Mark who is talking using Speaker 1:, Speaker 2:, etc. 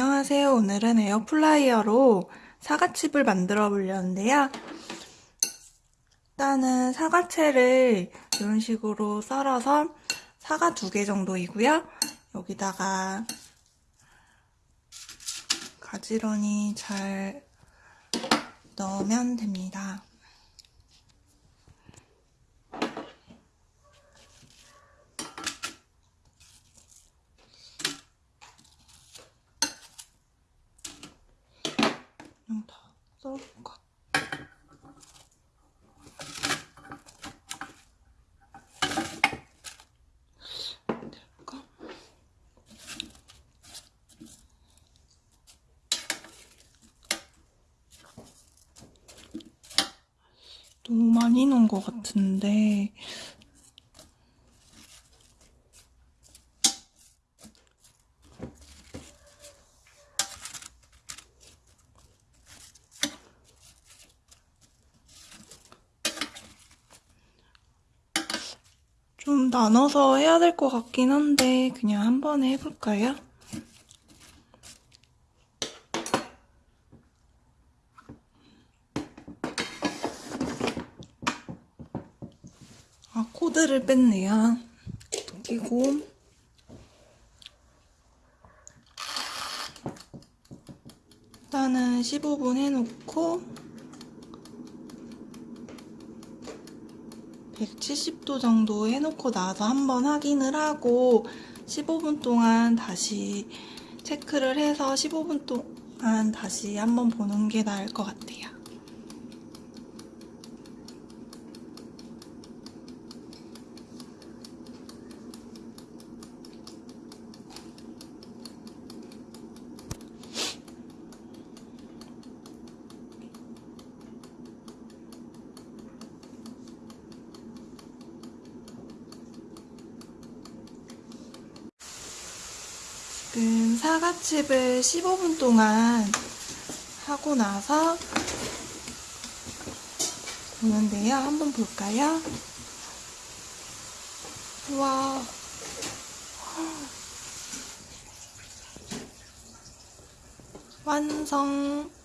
Speaker 1: 안녕하세요. 오늘은 에어프라이어로 사과칩을 만들어 보려는데요. 일단은 사과채를 이런 식으로 썰어서 사과 두 개 정도이고요. 여기다가 가지런히 잘 넣으면 됩니다. 그냥 다 썰어볼까? 될까? 너무 많이 넣은 것 같은데 좀 나눠서 해야 될 것 같긴 한데 그냥 한 번에 해볼까요? 아 코드를 뺐네요. 끼고 일단은 15분 해놓고 170도 정도 해놓고 나서 한번 확인을 하고 15분 동안 다시 체크를 해서 15분 동안 다시 한번 보는 게 나을 것 같아요. 지금 사과칩을 15분 동안 하고 나서 보는데요. 한번 볼까요? 완성. 완성.